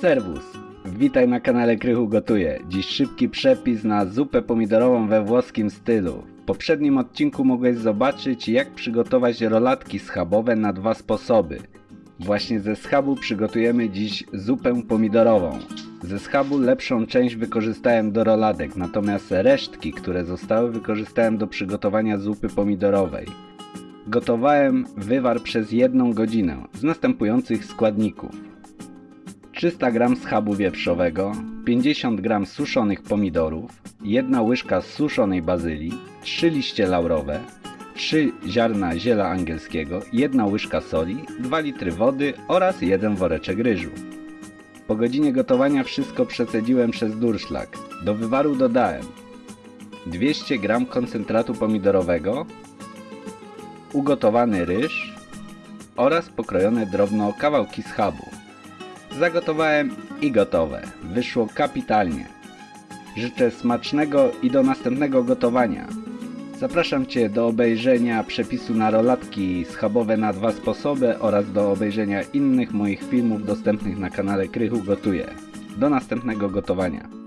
Serwus! Witaj na kanale Krychu Gotuje. Dziś szybki przepis na zupę pomidorową we włoskim stylu. W poprzednim odcinku mogłeś zobaczyć jak przygotować rolatki schabowe na dwa sposoby. Właśnie ze schabu przygotujemy dziś zupę pomidorową. Ze schabu lepszą część wykorzystałem do roladek, natomiast resztki, które zostały wykorzystałem do przygotowania zupy pomidorowej. Gotowałem wywar przez jedną godzinę z następujących składników. 300 g schabu wieprzowego, 50 g suszonych pomidorów, 1 łyżka suszonej bazylii, 3 liście laurowe, 3 ziarna ziela angielskiego, 1 łyżka soli, 2 litry wody oraz 1 woreczek ryżu. Po godzinie gotowania wszystko przecedziłem przez durszlak. Do wywaru dodałem 200 g koncentratu pomidorowego, ugotowany ryż oraz pokrojone drobno kawałki schabu. Zagotowałem i gotowe. Wyszło kapitalnie. Życzę smacznego i do następnego gotowania. Zapraszam Cię do obejrzenia przepisu na rolatki schabowe na dwa sposoby oraz do obejrzenia innych moich filmów dostępnych na kanale Krychu Gotuje. Do następnego gotowania.